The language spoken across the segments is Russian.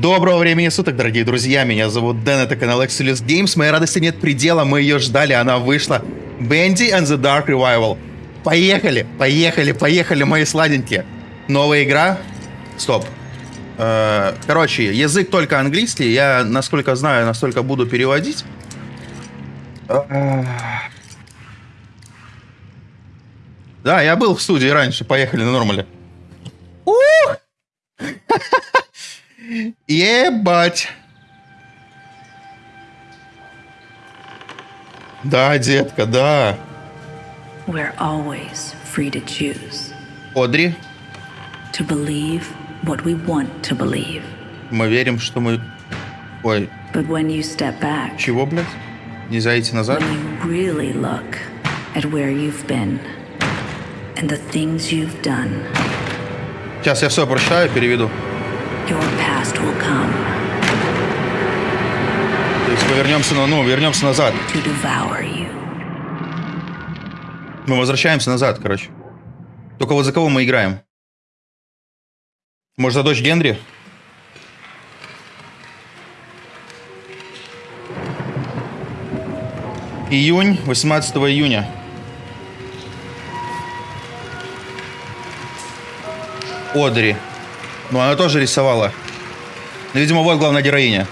Доброго времени суток, дорогие друзья. Меня зовут Дэн, это канал Exilus Games. Моей радости нет предела, мы ее ждали, она вышла. Bendy and the Dark Revival. Поехали, поехали, поехали, мои сладенькие. Новая игра. Стоп. Э, Короче, язык только английский. Я, насколько знаю, настолько буду переводить. Да, я был в студии раньше. Поехали на нормале. Ух! Ебать. Да, детка, да. We're always free to choose, Одри, to believe what we want to believe. мы верим, что мы... Ой, But when you step back, чего, блядь? Нельзя идти назад? when you really look at where you've been and the things you've done, Сейчас я все прощаю, переведу. your past will come То есть мы вернемся, на, ну, вернемся назад. Мы возвращаемся назад, короче. Только вот за кого мы играем? Может, за дочь Генри? Июнь, 18 июня. Одри. Ну, она тоже рисовала. Ну, видимо, вот главная героиня.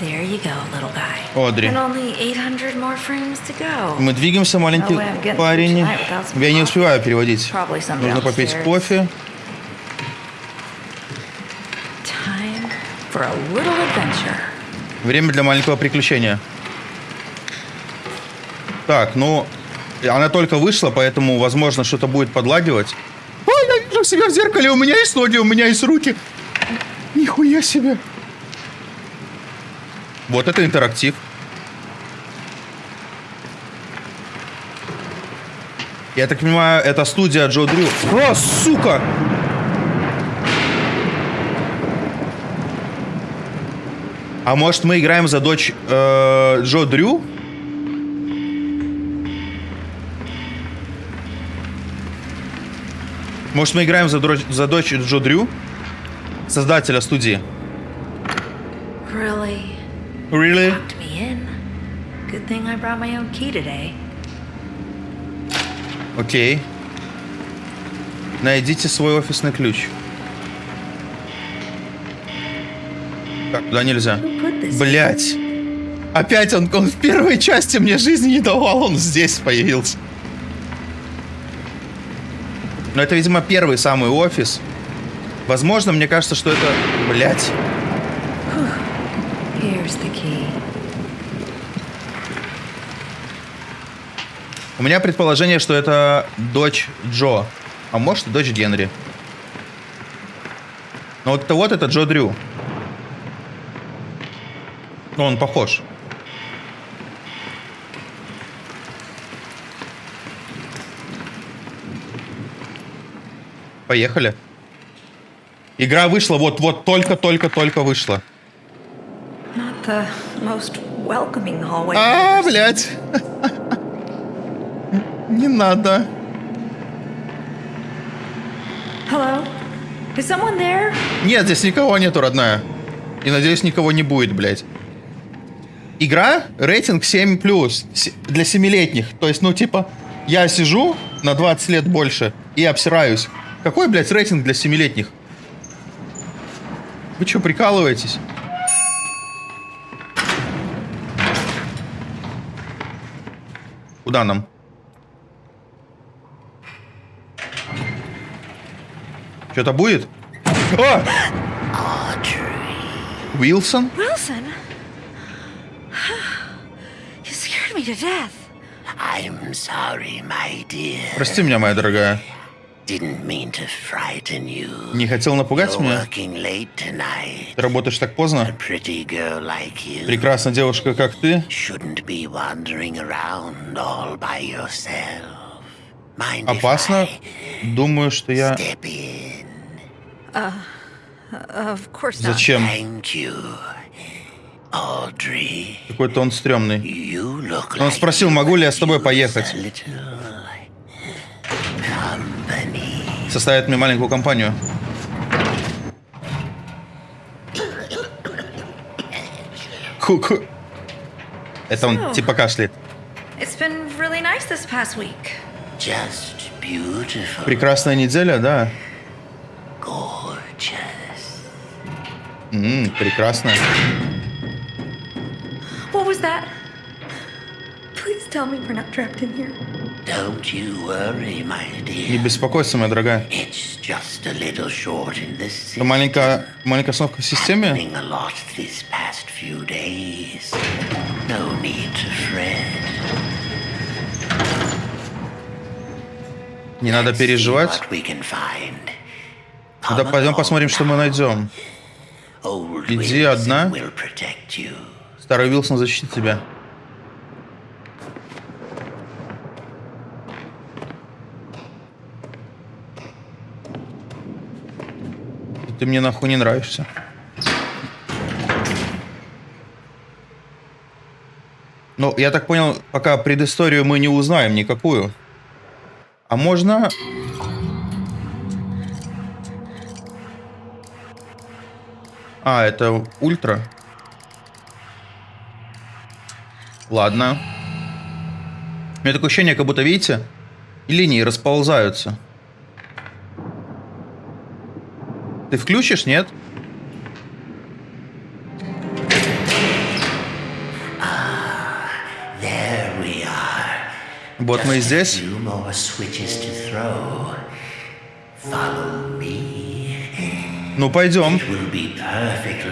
There you go, little guy. Одри. And only 800 more frames to go. Мы двигаемся, маленький getting парень. Я не успеваю переводить. Нужно попить кофе. Время для маленького приключения. Так, ну, она только вышла, поэтому, возможно, что-то будет подлагивать. Ой, я вижу себя в зеркале, у меня есть ноги, у меня есть руки. Нихуя себе. Вот это интерактив. Я так понимаю, это студия Джо Дрю. О, сука! А может мы играем за дочь э, Джо Дрю? Может мы играем за, дро- за дочь Джо Дрю? Создателя студии. Really? Really? Locked me in. Good thing I brought my own key today. Окей. Найдите свой офисный ключ. Так, туда нельзя. Блять. Опять он, он в первой части мне жизни не давал, он здесь появился. Но это, видимо, первый самый офис. Возможно, мне кажется, что это... Блять. Here's the key. У меня предположение, что это дочь Джо. А может, и дочь Генри. Но вот это вот это Джо Дрю. Ну, он похож. Поехали. Игра вышла вот-вот, только-только-только вышла. Not the most welcoming hallway. А, блядь. Не надо. Hello? Is someone there? Нет, здесь никого нету, родная. И надеюсь, никого не будет, блядь. Игра рейтинг 7+, с- для 7-летних. То есть, ну, типа, я сижу на 20 лет больше и обсираюсь. Какой, блядь, рейтинг для 7-летних? Вы что, прикалываетесь? Куда нам? Что-то будет? О! Уилсон? Dear. Прости меня, моя дорогая. Не хотел напугать You're меня? working late tonight. Ты работаешь так A поздно? pretty girl like you Прекрасная девушка, как ты, shouldn't be wandering around all by yourself. Mind if опасно. I Думаю, что я... step in? Of course not. Зачем? Thank you. Audrey, Какой-то он стрёмный. Он спросил, могу ли я с тобой поехать. a little company. Составит мне маленькую компанию. Ку-ку. Это он типа кашляет. It's been really nice this past week. Just beautiful. Прекрасная неделя, да. Gorgeous. М, прекрасно. What was that? Tell me we're not trapped in here. Don't you worry, my Не dear. беспокойся, моя дорогая. It's just a little short in the Это system. маленькая, маленькая остановка в системе. Happening a lot these past few days. No need to fret. Не надо переживать. what we can find. Да пойдем посмотрим, что мы найдем. Иди одна. Старый Вилсон защитит тебя. Ты мне нахуй не нравишься. Ну, я так понял, пока предысторию мы не узнаем никакую. А можно... А, это ультра. Ладно. У меня такое ощущение, как будто, видите, линии расползаются. Ты включишь, нет? Вот мы и здесь. Ну, пойдем.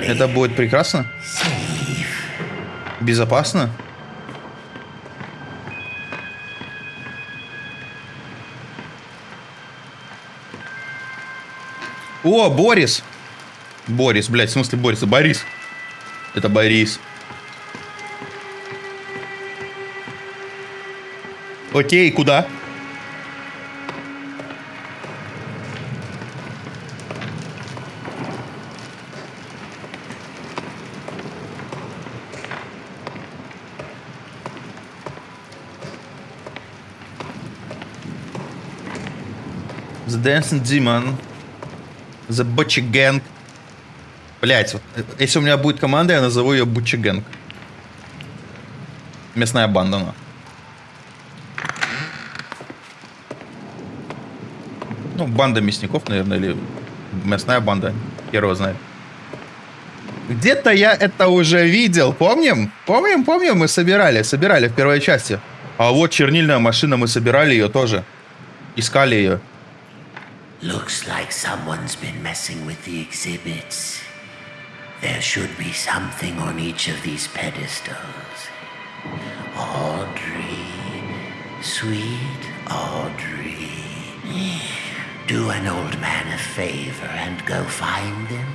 Это будет прекрасно. Безопасно. О, Борис! Борис, блядь, в смысле Борис? Борис. Это Борис. Окей, куда? The Dancing Demon. The Butcher Gang. Блять, вот, э, если у меня будет команда, я назову ее Butcher Gang. Местная банда, ну. Ну, банда мясников, наверное, или мясная банда. Хер его знает. Где-то я это уже видел, помним? Помним, помним, мы собирали, собирали в первой части. А вот чернильная машина, мы собирали ее тоже. Искали ее. Looks like someone's been messing with the exhibits. There should be something on each of these pedestals. Audrey, sweet Audrey. Do an old man a favor and go find them.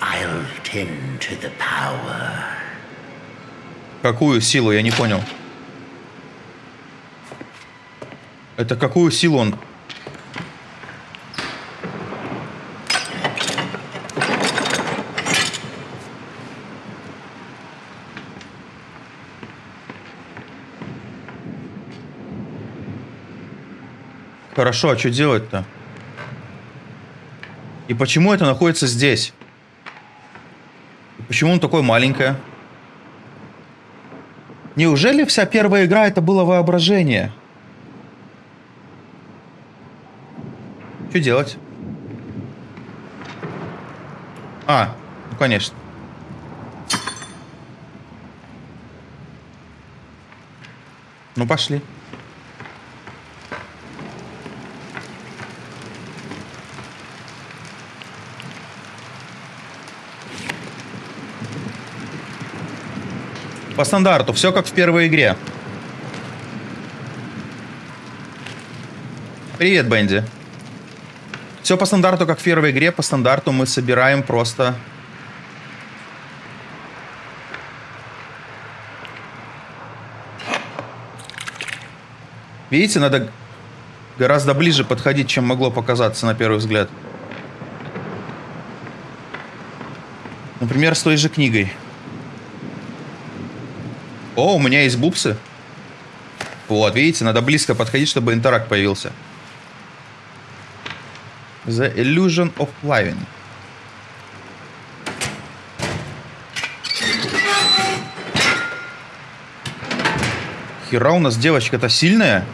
I'll tend to the power. Какую силу, я не понял. Это какую силу он... Хорошо, а что делать-то? И почему это находится здесь? Почему он такое маленькое? Неужели вся первая игра это было воображение? Что делать? А, ну конечно. Ну пошли. По стандарту, все как в первой игре. Привет, Бенди. Все по стандарту, как в первой игре. По стандарту мы собираем просто... Видите, надо гораздо ближе подходить, чем могло показаться на первый взгляд. Например, с той же книгой. О, у меня есть бупсы. Вот, видите, надо близко подходить, чтобы интеракт появился. The Illusion of Flying. Хера у нас девочка-то сильная.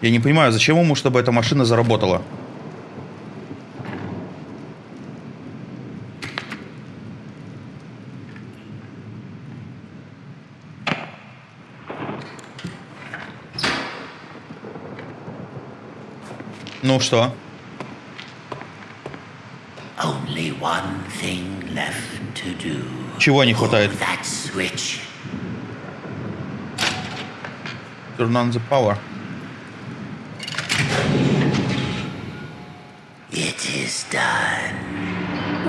Я не понимаю, зачем ему, чтобы эта машина заработала? Ну что? Чего не хватает? Turn on the power. It is done.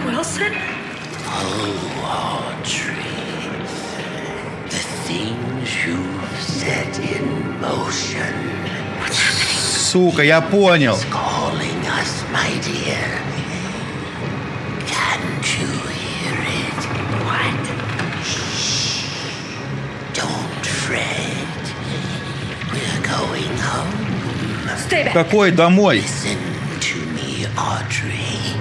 Wilson? Audrey. The things you've set in motion Сука, я понял. calling us, my dear. Can't you hear it? What? Shh. Don't fret. We're going home. Stay back. Какой домой? Listen Audrey.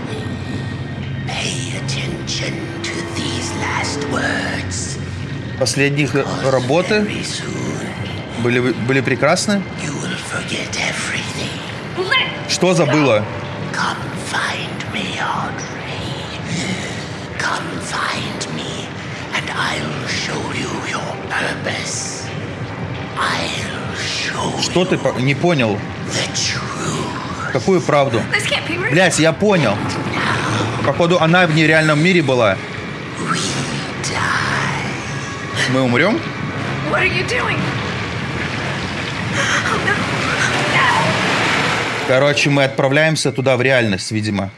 Pay attention to these last words. Последние их работы Very soon, были, были прекрасны. you will forget everything. Let Что забыла? Come find me, Audrey. Come find me, and I'll show you your purpose. I'll show Что ты не понял? Какую правду? Блять, я понял. Походу, она в нереальном мире была. Мы умрем? Короче, мы отправляемся туда в реальность, видимо.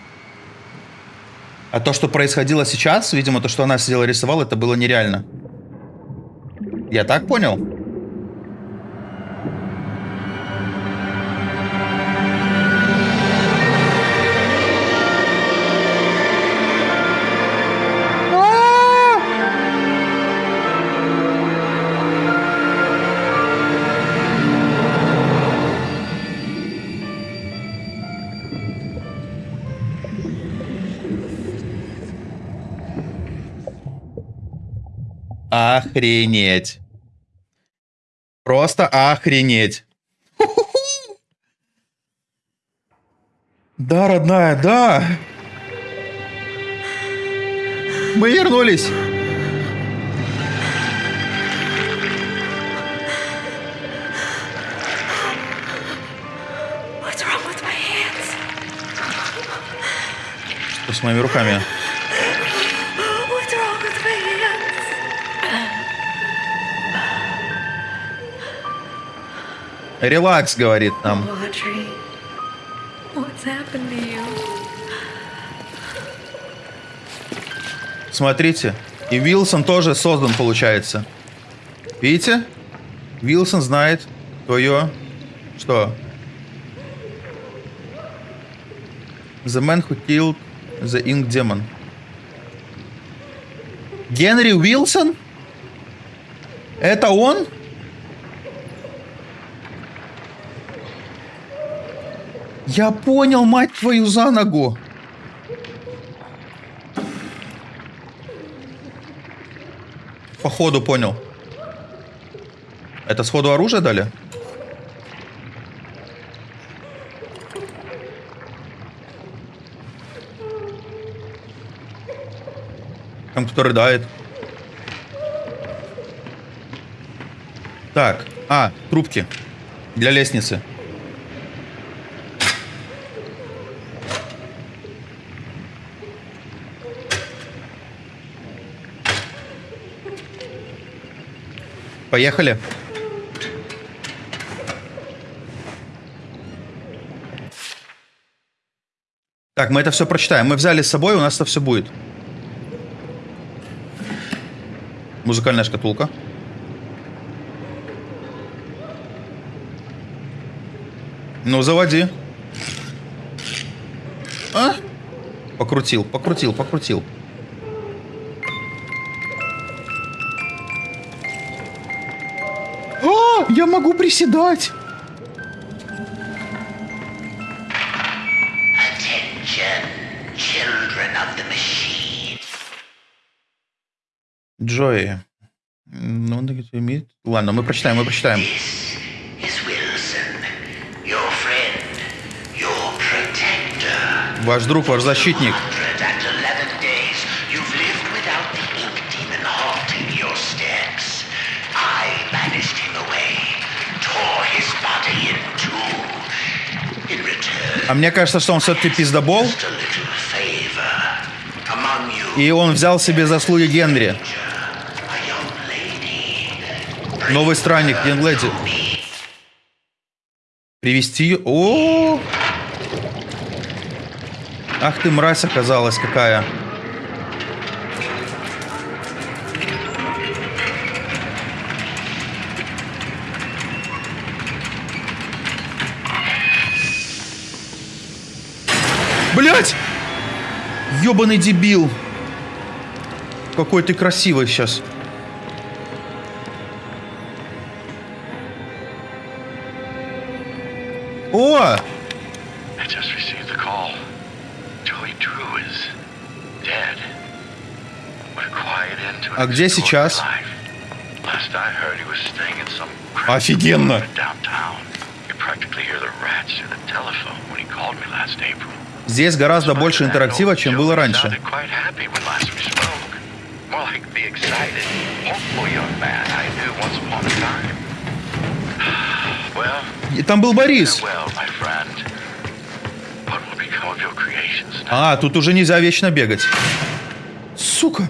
А то, что происходило сейчас, видимо, то, что она сидела рисовала, это было нереально. Я так понял? Охренеть. Просто охренеть. Да, родная, да. Мы вернулись. Что с моими руками? Релакс, говорит нам. Смотрите. И Вилсон тоже создан, получается. Видите? Вилсон знает твое... Что? The man who killed the Ink Demon. Генри Уилсон? Это он? Я понял, мать твою, за ногу. Походу понял. Это сходу оружие дали? Там кто рыдает. Так, а, трубки. Для лестницы. Поехали. Так, мы это все прочитаем. Мы взяли с собой, у нас это все будет. Музыкальная шкатулка. Ну, заводи. Покрутил, покрутил, покрутил. Приседать. Attention, children of the machine. Джои. Ну, он имеет- Ладно, мы прочитаем, мы прочитаем. This is Wilson, your friend, your protector. Ваш друг, ваш защитник. А мне кажется, что он все-таки пиздобол, и он взял себе заслуги Генри. Новый странник, Генледи. Привести ее... О! Ах ты, мразь оказалась какая. Блять! Ёбаный дебил. Какой ты красивый сейчас. О! I just received the call. Joey Drew is dead. We're quiet into А где сейчас? Last I heard, he was staying in some Офигенно. apartment downtown. You practically hear the rats through the telephone when he called me last April. Здесь гораздо больше интерактива, чем было раньше. И там был Борис. А, тут уже нельзя вечно бегать. Сука.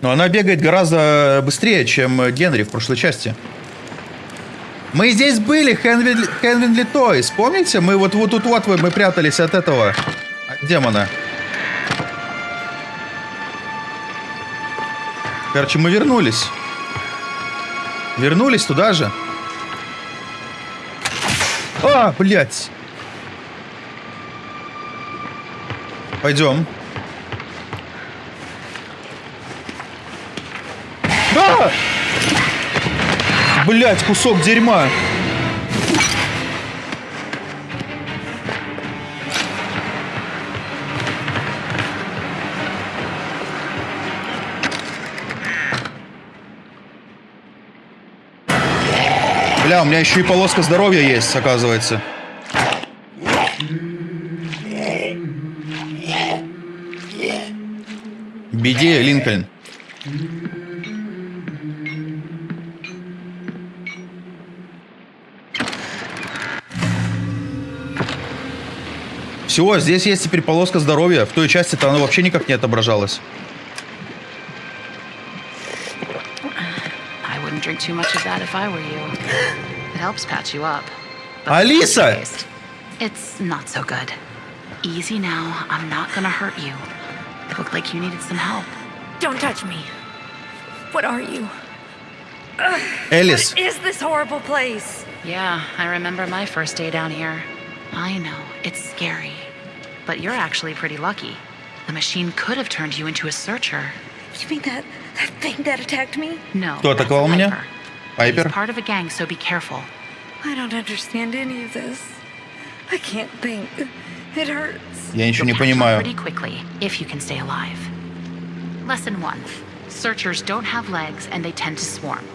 Но она бегает гораздо быстрее, чем Генри в прошлой части. Мы здесь были, Хенвин, Хенвинли Тойс. Помните? Мы вот, вот тут вот мы прятались от этого от демона. Короче, мы вернулись. Вернулись туда же. А, блядь. Пойдем. А! Блядь, кусок дерьма. Бля, у меня еще и полоска здоровья есть, оказывается. Беди, Линкольн. Все, здесь есть теперь полоска здоровья. В той части-то она вообще никак не отображалась. I wouldn't drink too much of that if I were you. It helps patch you up. But Alisa! aftertaste, It's not so good. Easy now. I'm not gonna hurt you. Looked like you needed some help. Don't touch me. What are you? Элис, What is this horrible place? Yeah, I remember my first day down here. I know, it's scary. But you're actually pretty lucky. The machine could have turned you into a searcher. You mean that that thing that attacked me? No. Кто that's атаковал a меня? Viper. Пайпер? He's part of a gang, so be careful. I don't understand any of this. I can't think. It hurts. Я ничего не You'll catch on понимаю. Pretty quickly, if you can stay alive. Lesson one: Searchers don't have legs, and they tend to swarm.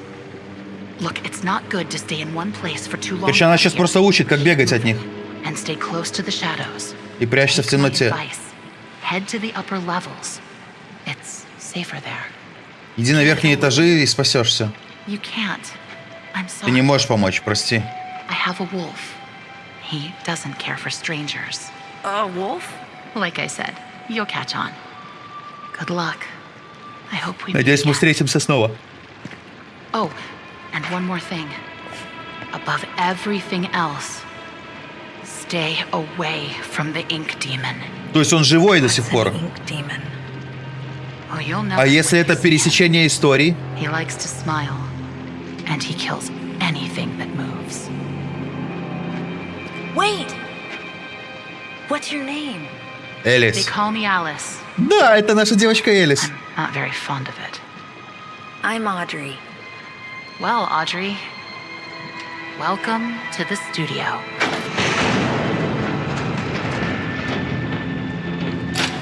Look, it's not good to stay in one place for too long. Короче, она сейчас here. просто учит, как бегать от них. And stay close to the shadows. И прячься в темноте. Иди на верхние этажи и спасешься. Ты не можешь помочь, прости. I have a wolf. He doesn't care for strangers. A wolf? Like I said, you'll catch on. Good luck. I hope we meet Надеюсь, мы встретимся снова. Oh, and one more thing. Above everything else, stay away from the ink demon. То есть он живой до сих An пор. ink demon. Oh, you'll know. А him если when это you see him. пересечение историй? He likes to smile, and he kills anything that moves. Wait! What's your name? They Элис. call me Alice. Да, это наша девочка Элис. Not very fond of it. I'm Audrey. Well, Audrey, welcome to the studio.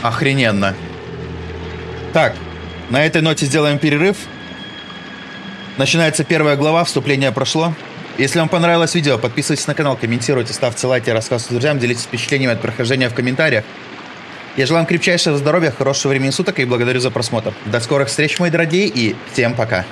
Охрененно. Так, на этой ноте сделаем перерыв. Начинается первая глава, вступление прошло. Если вам понравилось видео, подписывайтесь на канал, комментируйте, ставьте лайки, рассказывайте друзьям, делитесь впечатлениями от прохождения в комментариях. Я желаю вам крепчайшего здоровья, хорошего времени суток и благодарю за просмотр. До скорых встреч, мои дорогие, и всем пока.